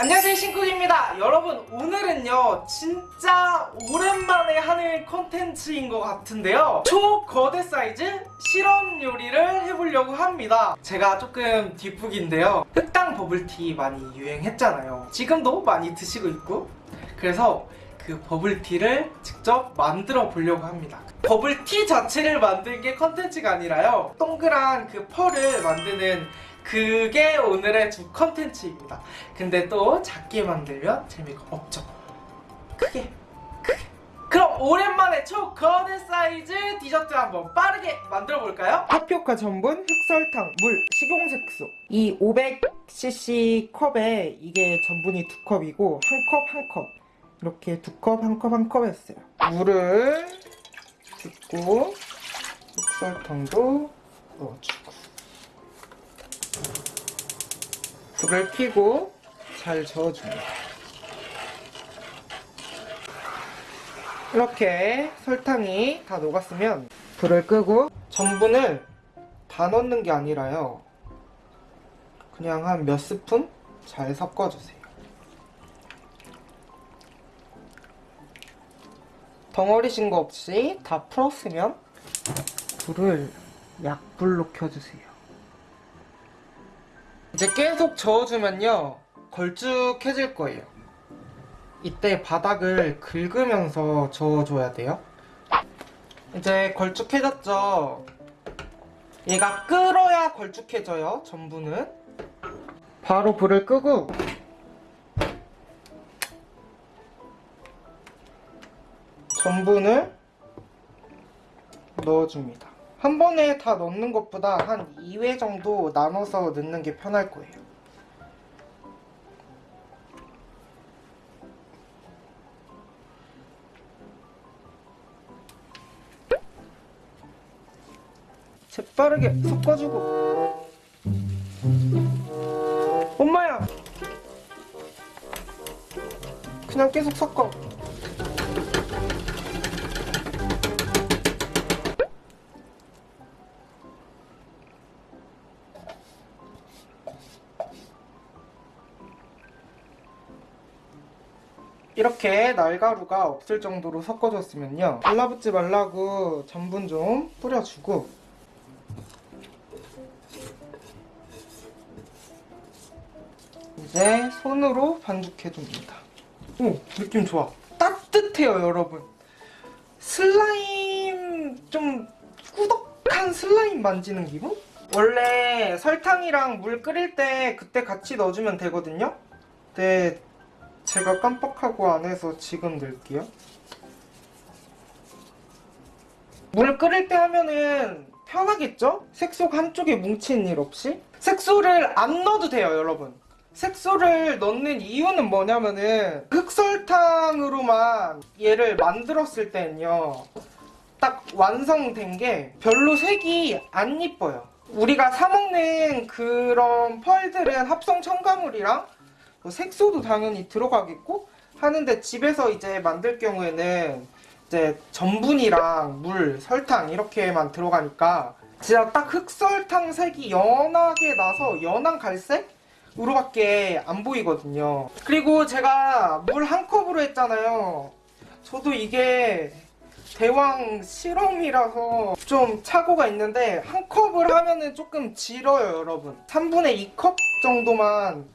안녕하세요 신쿡입니다. 여러분 오늘은요 진짜 오랜만에 하는 콘텐츠인 것 같은데요. 초거대 사이즈 실험 요리를 해보려고 합니다. 제가 조금 뒷북인데요. 흑당 버블티 많이 유행했잖아요. 지금도 많이 드시고 있고 그래서 그 버블티를 직접 만들어 보려고 합니다. 버블티 자체를 만든 게 컨텐츠가 아니라요. 동그란 그 펄을 만드는 그게 오늘의 주 컨텐츠입니다. 근데 또 작게 만들면 재미가 없죠. 크게 크게. 그럼 오랜만에 초거대 사이즈 디저트 한번 빠르게 만들어 볼까요? 타피오카 전분, 흑설탕, 물, 식용색소. 이 500cc 컵에 이게 전분이 두 컵이고 한 컵 한 컵. 이렇게 두 컵 한 컵 한 컵이었어요. 물을 붓고 흑설탕도 넣어주고 불을 켜고 잘 저어줍니다. 이렇게 설탕이 다 녹았으면 불을 끄고 전분을 다 넣는 게 아니라요. 그냥 한 몇 스푼 잘 섞어주세요. 덩어리신 거 없이 다 풀었으면 불을 약불로 켜주세요. 이제 계속 저어주면요 걸쭉해질 거예요. 이때 바닥을 긁으면서 저어줘야 돼요. 이제 걸쭉해졌죠? 얘가 끓어야 걸쭉해져요 전분은 바로 불을 끄고. 전분을 넣어줍니다 한 번에 다 넣는 것보다 한 2회 정도 나눠서 넣는 게 편할 거예요. 재빠르게 섞어주고 엄마야! 그냥 계속 섞어 이렇게 날가루가 없을 정도로 섞어줬으면요. 달라붙지 말라고 전분 좀 뿌려주고. 이제 손으로 반죽해줍니다. 오 느낌 좋아. 따뜻해요 여러분. 슬라임 좀 꾸덕한 슬라임 만지는 기분? 원래 설탕이랑 물 끓일 때 그때 같이 넣어주면 되거든요? 근데 제가 깜빡하고 안 해서 지금 넣을게요. 물 끓일 때 하면은 편하겠죠? 색소가 한쪽에 뭉친 일 없이? 색소를 안 넣어도 돼요, 여러분. 색소를 넣는 이유는 뭐냐면은 흑설탕으로만 얘를 만들었을 때는요. 딱 완성된 게 별로 색이 안 이뻐요. 우리가 사먹는 그런 펄들은 합성 첨가물이랑 뭐 색소도 당연히 들어가겠고 하는데 집에서 이제 만들 경우에는 이제 전분이랑 물, 설탕 이렇게만 들어가니까 진짜 딱 흑설탕 색이 연하게 나서 연한 갈색으로 밖에 안 보이거든요. 그리고 제가 물 한 컵으로 했잖아요. 저도 이게 대왕 실험이라서 좀 착오가 있는데 한 컵을 하면은 조금 질어요 여러분 3분의 2컵 정도만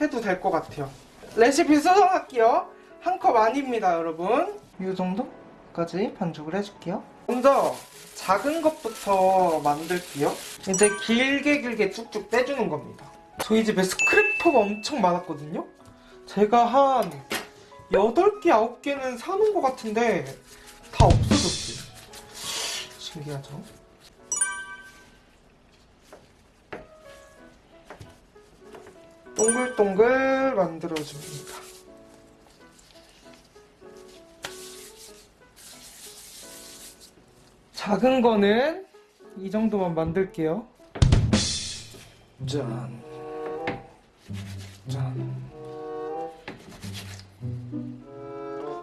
해도 될 것 같아요. 레시피 수정할게요. 한 컵 아닙니다 여러분. 이 정도까지 반죽을 해줄게요. 먼저 작은 것부터 만들게요. 이제 길게 길게 쭉쭉 빼주는 겁니다. 저희 집에 스크래퍼가 엄청 많았거든요. 제가 한 8개, 9개는 사놓은 것 같은데 다 없어졌어요. 신기하죠? 동글동글 만들어줍니다. 작은 거는 이 정도만 만들게요. 짠. 짠.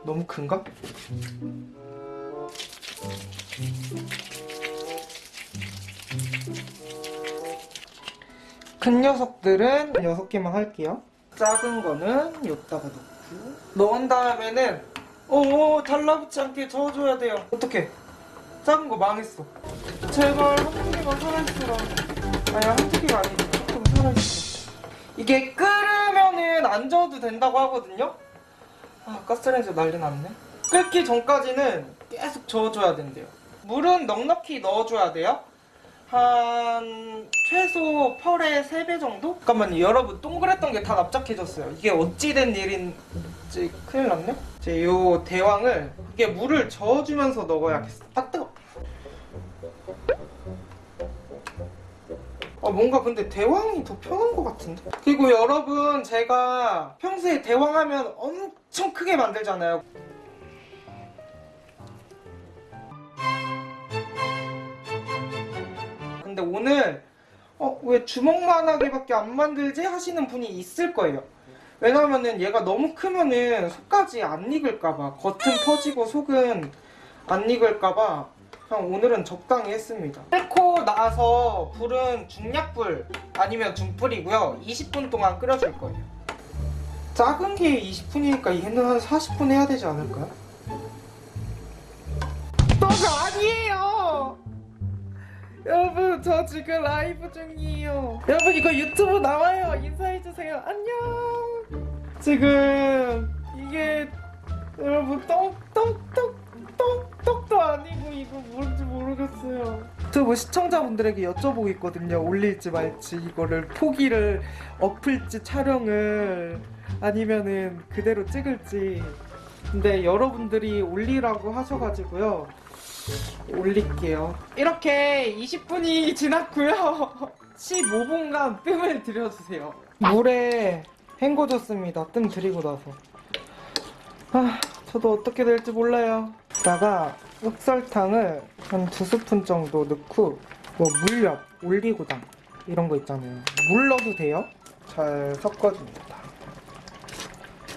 너무 큰가? 큰 녀석들은 6개만 할게요. 작은 거는 여기다가 넣고. 넣은 다음에는 오 달라붙지 않게 저어줘야 돼요. 어떻게 작은 거 망했어. 제발 한두 개만 살아있어라. 아니 한두 개가 아니지 조금 살아있어 이게 끓으면은 안 저어도 된다고 하거든요? 아 가스레인지 난리 났네. 끓기 전까지는 계속 저어줘야 된대요. 물은 넉넉히 넣어줘야 돼요 한 최소 펄의 3배 정도? 잠깐만요 여러분 동그랬던 게 다 납작해졌어요. 이게 어찌된 일인지 큰일 났네? 이제 요 대왕을 이게 물을 저어주면서 넣어야겠어. 아 뜨거. 아 뭔가 근데 대왕이 더 편한 것 같은데? 그리고 여러분 제가 평소에 대왕 하면 엄청 크게 만들잖아요 근데 오늘 어, 왜 주먹만하게밖에 안 만들지 하시는 분이 있을 거예요. 왜냐면은 얘가 너무 크면은 속까지 안 익을까봐 겉은 퍼지고 속은 안 익을까봐 그냥 오늘은 적당히 했습니다. 끓고 나서 불은 중약불 아니면 중불이고요. 20분 동안 끓여줄 거예요. 작은 게 20분이니까 얘는 한 40분 해야 되지 않을까요? 여러분 저 지금 라이브 중이에요. 여러분 이거 유튜브 나와요. 인사해주세요. 안녕. 지금 이게 여러분 떡떡떡떡떡도 아니고 이거 뭔지 모르겠어요. 유튜브 시청자분들에게 여쭤보고 있거든요. 올릴지 말지 이거를 포기를 엎을지 촬영을 아니면은 그대로 찍을지. 근데 여러분들이 올리라고 하셔가지고요 올릴게요. 이렇게 20분이 지났고요. 15분간 뜸을 들여주세요. 물에 헹궈줬습니다. 뜸 들이고 나서. 아, 저도 어떻게 될지 몰라요. 여기다가 흑설탕을 한 두 스푼 정도 넣고 뭐 물엿, 올리고당 이런 거 있잖아요. 물 넣어도 돼요. 잘 섞어줍니다.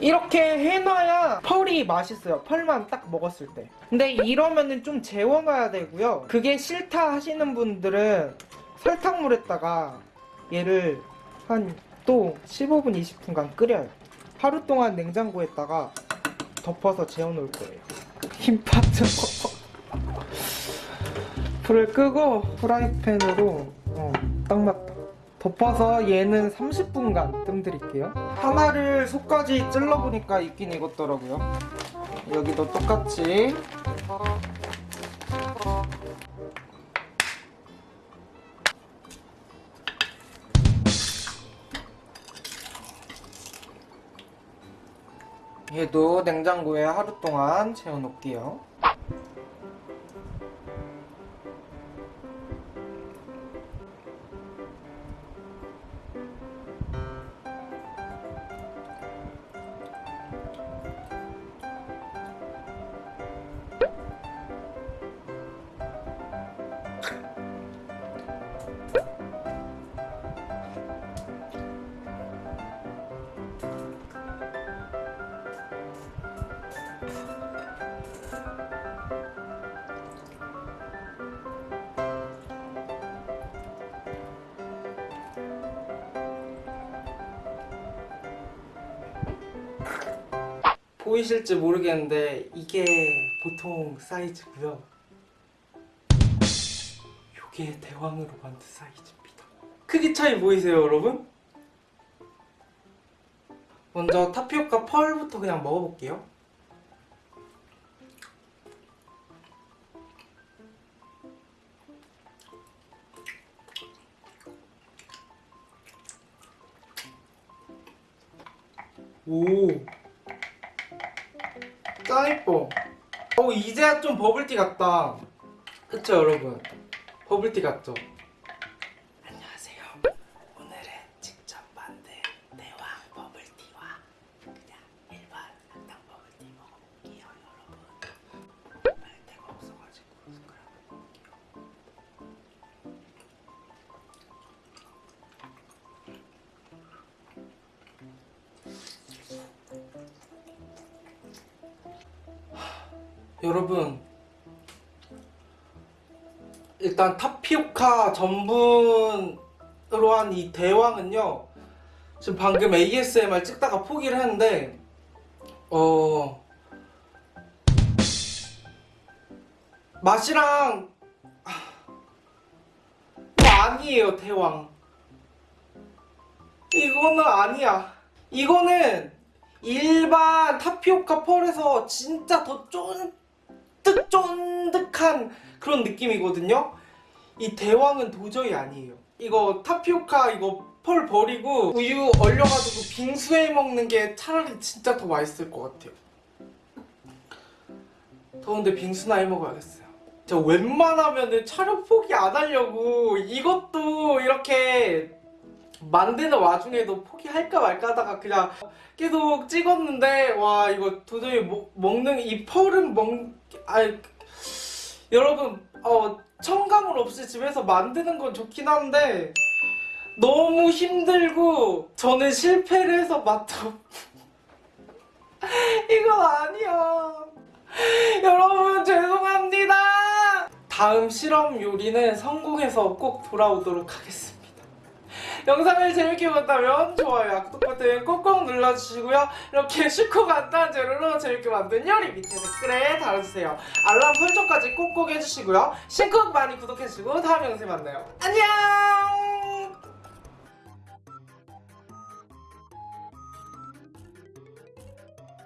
이렇게 해놔야 펄이 맛있어요. 펄만 딱 먹었을 때. 근데 이러면은 좀 재워놔야 되고요. 그게 싫다 하시는 분들은 설탕물에다가 얘를 한 또 15분, 20분간 끓여요. 하루 동안 냉장고에다가 덮어서 재워놓을 거예요. 힘 빠져. 불을 끄고 프라이팬으로 어, 딱 맞다. 덮어서 얘는 30분간 뜸들일게요. 하나를 속까지 찔러보니까 익긴 익었더라고요. 여기도 똑같이 얘도 냉장고에 하루 동안 재워놓을게요. 보이실지 모르겠는데 이게 보통 사이즈고요. 요게 대왕으로 만든 사이즈입니다. 크기 차이 보이세요, 여러분? 먼저 타피오카 펄부터 그냥 먹어볼게요. 이제야 좀 버블티 같다. 그쵸 여러분? 버블티 같죠 여러분 일단 타피오카 전분으로 한 이 대왕은요 지금 방금 ASMR 찍다가 포기를 했는데 어 맛이랑 아, 이거 아니에요 대왕. 이거는 아니야. 이거는 일반 타피오카 펄에서 진짜 더 쫀 득쫀득한 그런 느낌이거든요. 이 대왕은 도저히 아니에요. 이거 타피오카 이거 펄 버리고 우유 얼려가지고 빙수해 먹는 게 차라리 진짜 더 맛있을 것 같아요. 더운데 빙수나 해 먹어야겠어요. 저 웬만하면 은 촬영 포기 안 하려고 이것도 이렇게 만드는 와중에도 포기할까 말까 하다가 그냥 계속 찍었는데 와 이거 도저히 먹, 먹는 이 펄은 먹 아니 여러분 어 첨가물 없이 집에서 만드는 건 좋긴 한데 너무 힘들고 저는 실패를 해서 맛도 이건 아니야. 여러분 죄송합니다. 다음 실험 요리는 성공해서 꼭 돌아오도록 하겠습니다 영상을 재밌게 봤다면 좋아요, 구독 버튼 꼭꼭 눌러주시고요. 이렇게 쉽고 간단한 재료로 재밌게 만든 요리 밑에 댓글에 달아주세요. 알람 설정까지 꼭꼭 해주시고요. 신곡 많이 구독해주시고 다음 영상에 만나요. 안녕!